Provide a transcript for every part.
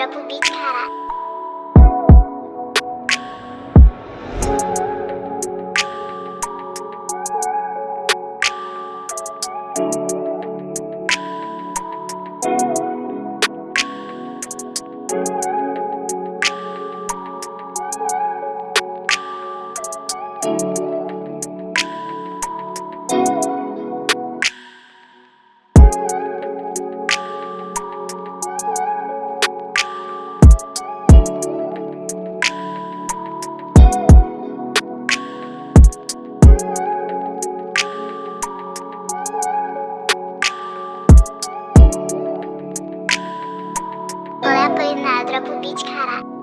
nada pro beat, cara. Dropa o beat, caralho.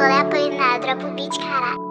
Olha apanhar, dropa o beat, caralho.